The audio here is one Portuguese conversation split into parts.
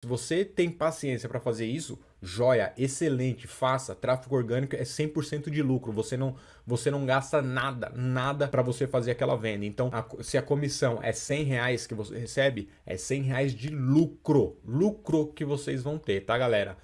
Se você tem paciência para fazer isso, joia, excelente, faça. Tráfego orgânico é 100% de lucro. Você não, você não gasta nada, nada para você fazer aquela venda. Então, a, se a comissão é 100 reais que você recebe, é 100 reais de lucro. Lucro que vocês vão ter, tá, galera?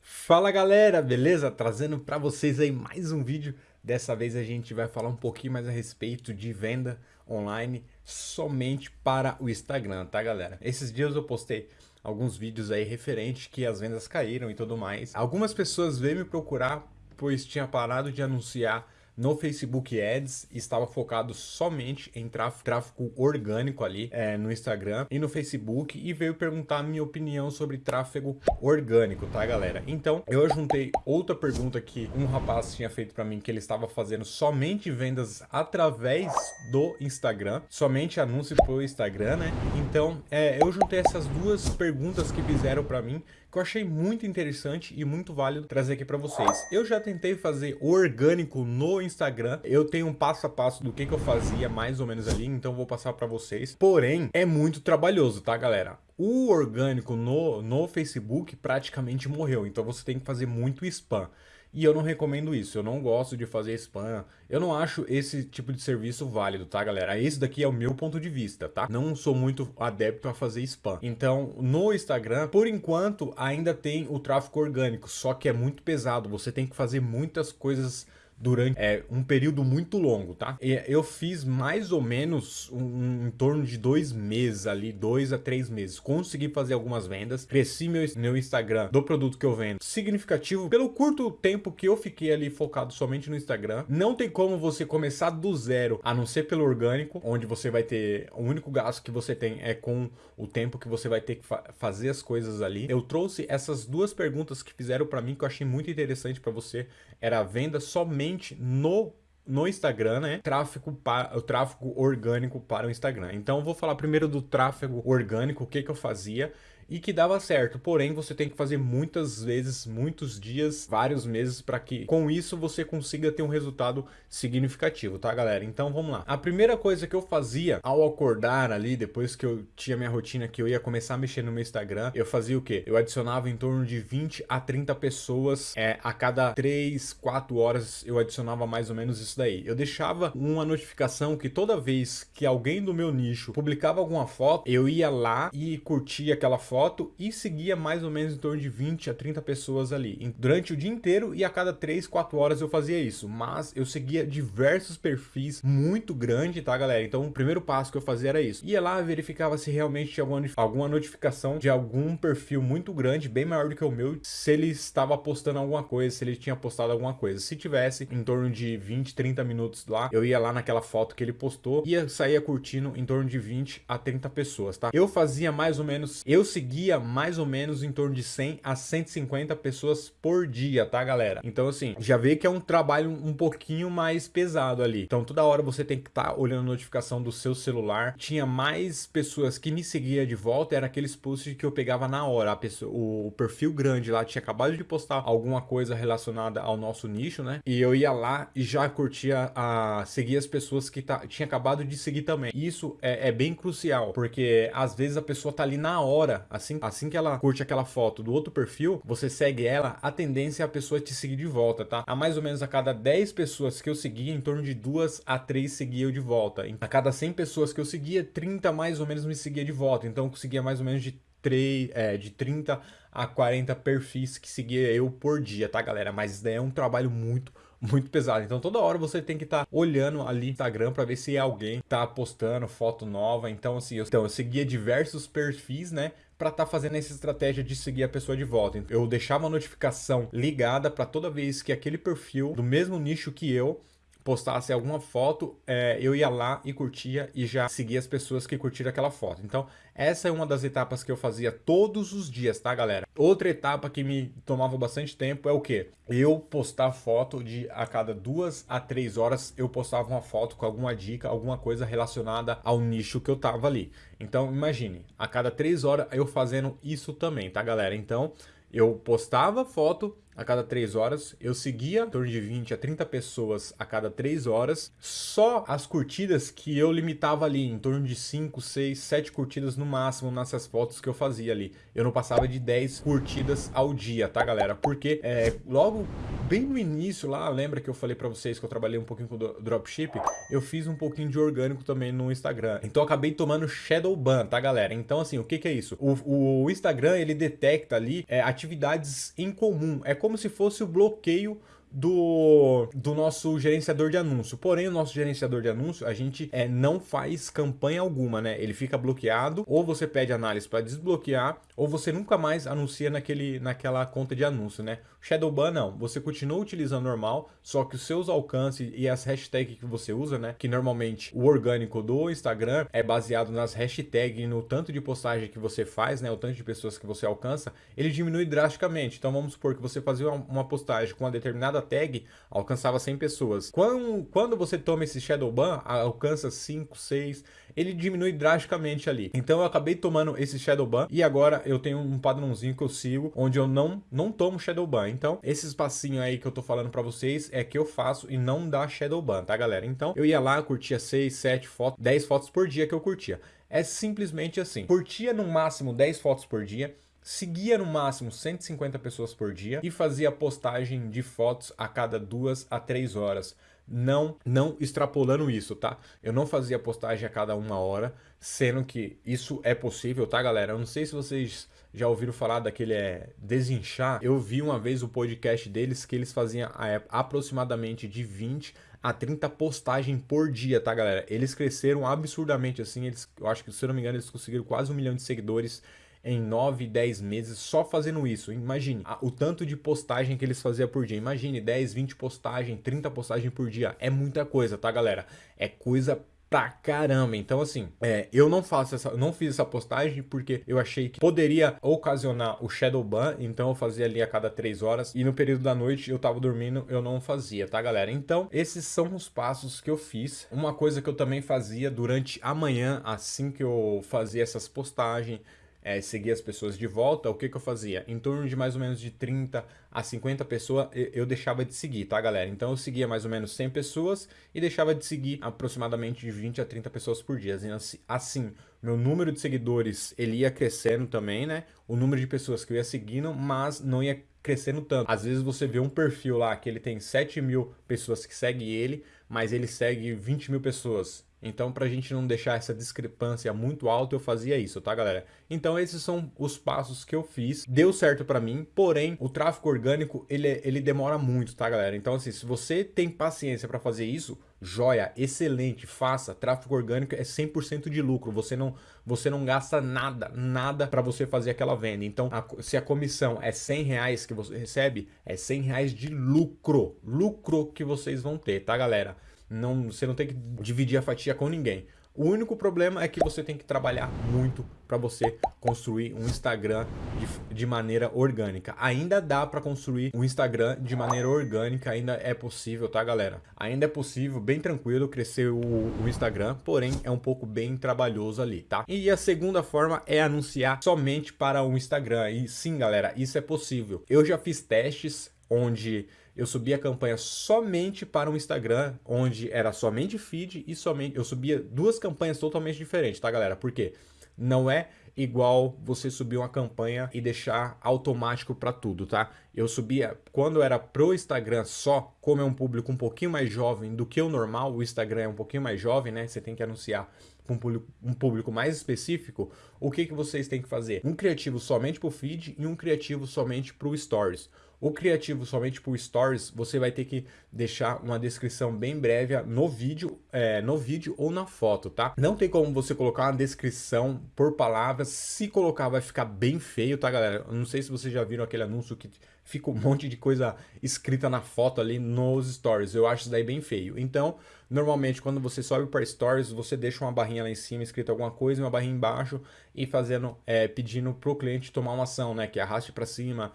Fala, galera, beleza? Trazendo para vocês aí mais um vídeo. Dessa vez a gente vai falar um pouquinho mais a respeito de venda online somente para o Instagram, tá, galera? Esses dias eu postei alguns vídeos aí referente que as vendas caíram e tudo mais. Algumas pessoas veio me procurar pois tinha parado de anunciar no Facebook Ads estava focado somente em tráfego, tráfego orgânico ali é, no Instagram e no Facebook e veio perguntar a minha opinião sobre tráfego orgânico, tá galera? Então eu juntei outra pergunta que um rapaz tinha feito para mim que ele estava fazendo somente vendas através do Instagram, somente anúncio pro Instagram, né? Então é, eu juntei essas duas perguntas que fizeram para mim que eu achei muito interessante e muito válido trazer aqui para vocês. Eu já tentei fazer orgânico no Instagram, eu tenho um passo a passo do que, que eu fazia mais ou menos ali, então vou passar para vocês. Porém, é muito trabalhoso, tá galera? O orgânico no, no Facebook praticamente morreu, então você tem que fazer muito spam. E eu não recomendo isso, eu não gosto de fazer spam, eu não acho esse tipo de serviço válido, tá galera? Esse daqui é o meu ponto de vista, tá? Não sou muito adepto a fazer spam. Então, no Instagram, por enquanto, ainda tem o tráfego orgânico, só que é muito pesado, você tem que fazer muitas coisas durante é, um período muito longo, tá? E eu fiz mais ou menos um, em torno de dois meses ali, dois a três meses. Consegui fazer algumas vendas, cresci meu, meu Instagram do produto que eu vendo significativo pelo curto tempo que eu fiquei ali focado somente no Instagram. Não tem como você começar do zero, a não ser pelo orgânico, onde você vai ter, o único gasto que você tem é com o tempo que você vai ter que fa fazer as coisas ali. Eu trouxe essas duas perguntas que fizeram para mim que eu achei muito interessante para você, era a venda somente no no Instagram, né? Tráfego para o tráfego orgânico para o Instagram. Então, vou falar primeiro do tráfego orgânico, o que que eu fazia e que dava certo. Porém, você tem que fazer muitas vezes, muitos dias, vários meses para que com isso você consiga ter um resultado significativo, tá, galera? Então, vamos lá. A primeira coisa que eu fazia ao acordar ali, depois que eu tinha minha rotina que eu ia começar a mexer no meu Instagram, eu fazia o quê? Eu adicionava em torno de 20 a 30 pessoas é, a cada 3, 4 horas eu adicionava mais ou menos isso daí. Eu deixava uma notificação que toda vez que alguém do meu nicho publicava alguma foto, eu ia lá e curtia aquela foto foto e seguia mais ou menos em torno de 20 a 30 pessoas ali. Durante o dia inteiro e a cada 3, 4 horas eu fazia isso. Mas eu seguia diversos perfis muito grande, tá galera? Então o primeiro passo que eu fazia era isso. Ia lá, verificava se realmente tinha alguma, alguma notificação de algum perfil muito grande, bem maior do que o meu, se ele estava postando alguma coisa, se ele tinha postado alguma coisa. Se tivesse em torno de 20, 30 minutos lá, eu ia lá naquela foto que ele postou, ia sair curtindo em torno de 20 a 30 pessoas, tá? Eu fazia mais ou menos, eu seguia seguia mais ou menos em torno de 100 a 150 pessoas por dia, tá, galera? Então, assim, já vê que é um trabalho um pouquinho mais pesado ali. Então, toda hora você tem que estar tá olhando a notificação do seu celular. Tinha mais pessoas que me seguia de volta, era aqueles posts que eu pegava na hora. A pessoa, o, perfil grande lá tinha acabado de postar alguma coisa relacionada ao nosso nicho, né? E eu ia lá e já curtia a seguir as pessoas que tá, tinha acabado de seguir também. Isso é, é bem crucial, porque às vezes a pessoa tá ali na hora, Assim, assim que ela curte aquela foto do outro perfil, você segue ela, a tendência é a pessoa te seguir de volta, tá? A mais ou menos a cada 10 pessoas que eu seguia, em torno de 2 a 3 seguia eu de volta. A cada 100 pessoas que eu seguia, 30 mais ou menos me seguia de volta. Então eu conseguia mais ou menos de 3, é, de 30 a 40 perfis que seguia eu por dia, tá galera? Mas daí é um trabalho muito, muito pesado. Então toda hora você tem que estar tá olhando ali no Instagram para ver se alguém tá postando foto nova. Então assim, eu, então, eu seguia diversos perfis, né? para estar tá fazendo essa estratégia de seguir a pessoa de volta. Eu deixava a notificação ligada para toda vez que aquele perfil do mesmo nicho que eu postasse alguma foto, é, eu ia lá e curtia e já seguia as pessoas que curtiram aquela foto. Então, essa é uma das etapas que eu fazia todos os dias, tá, galera? Outra etapa que me tomava bastante tempo é o que? Eu postar foto de a cada duas a três horas eu postava uma foto com alguma dica, alguma coisa relacionada ao nicho que eu tava ali. Então, imagine, a cada três horas eu fazendo isso também, tá, galera? Então, eu postava foto a cada 3 horas. Eu seguia em torno de 20 a 30 pessoas a cada 3 horas. Só as curtidas que eu limitava ali, em torno de 5, 6, 7 curtidas no máximo nessas fotos que eu fazia ali. Eu não passava de 10 curtidas ao dia, tá galera? Porque é, logo bem no início lá, lembra que eu falei pra vocês que eu trabalhei um pouquinho com dropship? Eu fiz um pouquinho de orgânico também no Instagram. Então eu acabei tomando shadow ban, tá galera? Então assim, o que que é isso? O, o Instagram, ele detecta ali é, atividades em comum. É como se fosse o bloqueio do, do nosso gerenciador de anúncio. Porém, o nosso gerenciador de anúncio, a gente é, não faz campanha alguma, né? Ele fica bloqueado, ou você pede análise para desbloquear, ou você nunca mais anuncia naquele, naquela conta de anúncio, né? Shadowban não, você continua utilizando normal, só que os seus alcances e as hashtags que você usa, né? Que normalmente o orgânico do Instagram é baseado nas hashtags e no tanto de postagem que você faz, né? O tanto de pessoas que você alcança, ele diminui drasticamente. Então vamos supor que você fazia uma postagem com uma determinada tag alcançava 100 pessoas. Quando, quando você toma esse shadow ban, alcança 5, 6, ele diminui drasticamente ali. Então eu acabei tomando esse shadow ban e agora eu tenho um padrãozinho que eu sigo onde eu não não tomo shadow ban. Então esse espacinho aí que eu tô falando para vocês é que eu faço e não dá shadow ban, tá galera? Então eu ia lá, curtia 6, 7 fotos, 10 fotos por dia que eu curtia. É simplesmente assim. Curtia no máximo 10 fotos por dia seguia no máximo 150 pessoas por dia e fazia postagem de fotos a cada duas a três horas. Não, não extrapolando isso, tá? Eu não fazia postagem a cada uma hora, sendo que isso é possível, tá, galera? Eu não sei se vocês já ouviram falar daquele é, Desinchar. Eu vi uma vez o podcast deles que eles faziam é, aproximadamente de 20 a 30 postagens por dia, tá, galera? Eles cresceram absurdamente, assim, eles, eu acho que, se eu não me engano, eles conseguiram quase um milhão de seguidores em 9, 10 meses só fazendo isso. Imagine o tanto de postagem que eles faziam por dia. Imagine 10, 20 postagens, 30 postagens por dia. É muita coisa, tá, galera? É coisa pra caramba. Então, assim, é, eu não faço essa, não fiz essa postagem porque eu achei que poderia ocasionar o shadow ban, então eu fazia ali a cada três horas e no período da noite eu tava dormindo, eu não fazia, tá, galera? Então, esses são os passos que eu fiz. Uma coisa que eu também fazia durante a manhã, assim que eu fazia essas postagens, é, seguir as pessoas de volta, o que, que eu fazia? Em torno de mais ou menos de 30 a 50 pessoas, eu deixava de seguir, tá, galera? Então eu seguia mais ou menos 100 pessoas e deixava de seguir aproximadamente de 20 a 30 pessoas por dia. Assim, assim, meu número de seguidores, ele ia crescendo também, né? O número de pessoas que eu ia seguindo, mas não ia crescendo tanto. Às vezes você vê um perfil lá que ele tem 7 mil pessoas que seguem ele, mas ele segue 20 mil pessoas. Então, para a gente não deixar essa discrepância muito alta, eu fazia isso, tá, galera? Então, esses são os passos que eu fiz. Deu certo para mim, porém, o tráfego orgânico, ele, ele demora muito, tá, galera? Então, assim, se você tem paciência para fazer isso, joia, excelente, faça. Tráfego orgânico é 100% de lucro. Você não, você não gasta nada, nada para você fazer aquela venda. Então, a, se a comissão é 100 reais que você recebe, é 100 reais de lucro. Lucro que vocês vão ter, tá, galera? Não, você não tem que dividir a fatia com ninguém. O único problema é que você tem que trabalhar muito para você construir um Instagram de, de maneira orgânica. Ainda dá para construir um Instagram de maneira orgânica, ainda é possível, tá, galera? Ainda é possível, bem tranquilo, crescer o, o Instagram, porém é um pouco bem trabalhoso ali, tá? E a segunda forma é anunciar somente para o Instagram. E sim, galera, isso é possível. Eu já fiz testes onde eu subia a campanha somente para o Instagram, onde era somente feed e somente... Eu subia duas campanhas totalmente diferentes, tá, galera? Por quê? Não é igual você subir uma campanha e deixar automático para tudo, tá? Eu subia, quando era pro Instagram só, como é um público um pouquinho mais jovem do que o normal, o Instagram é um pouquinho mais jovem, né? Você tem que anunciar com um público, mais específico, o que, que vocês têm que fazer? Um criativo somente para o feed e um criativo somente para o Stories. O criativo somente por stories, você vai ter que deixar uma descrição bem breve no vídeo, é, no vídeo ou na foto, tá? Não tem como você colocar uma descrição por palavras. Se colocar, vai ficar bem feio, tá, galera? Eu não sei se vocês já viram aquele anúncio que fica um monte de coisa escrita na foto ali nos stories. Eu acho isso daí bem feio. Então, normalmente, quando você sobe para stories, você deixa uma barrinha lá em cima escrita alguma coisa e uma barrinha embaixo e fazendo, é, pedindo pro cliente tomar uma ação, né? Que arraste para cima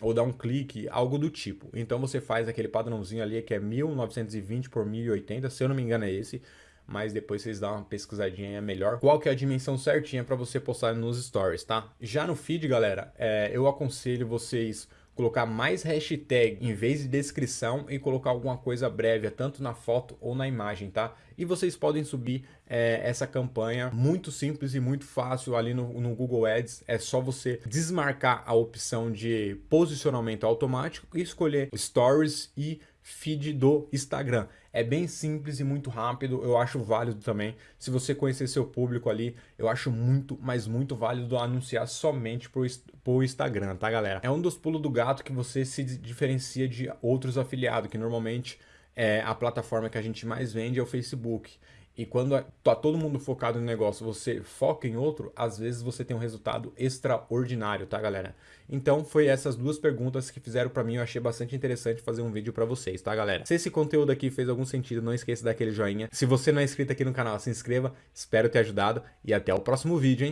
ou dar um clique, algo do tipo. Então você faz aquele padrãozinho ali que é 1920 por 1080, se eu não me engano é esse, mas depois vocês dão uma pesquisadinha é melhor. Qual que é a dimensão certinha para você postar nos stories, tá? Já no feed, galera, é, eu aconselho vocês colocar mais hashtag em vez de descrição e colocar alguma coisa breve, tanto na foto ou na imagem, tá? E vocês podem subir é, essa campanha muito simples e muito fácil ali no, no Google Ads. É só você desmarcar a opção de posicionamento automático e escolher Stories e feed do Instagram. É bem simples e muito rápido, eu acho válido também. Se você conhecer seu público ali, eu acho muito, mas muito válido anunciar somente por, Instagram, tá galera? É um dos pulos do gato que você se diferencia de outros afiliados, que normalmente é a plataforma que a gente mais vende é o Facebook. E quando tá todo mundo focado no negócio, você foca em outro, às vezes você tem um resultado extraordinário, tá, galera? Então, foi essas duas perguntas que fizeram para mim, eu achei bastante interessante fazer um vídeo para vocês, tá, galera? Se esse conteúdo aqui fez algum sentido, não esqueça daquele joinha. Se você não é inscrito aqui no canal, se inscreva. Espero ter ajudado e até o próximo vídeo, hein?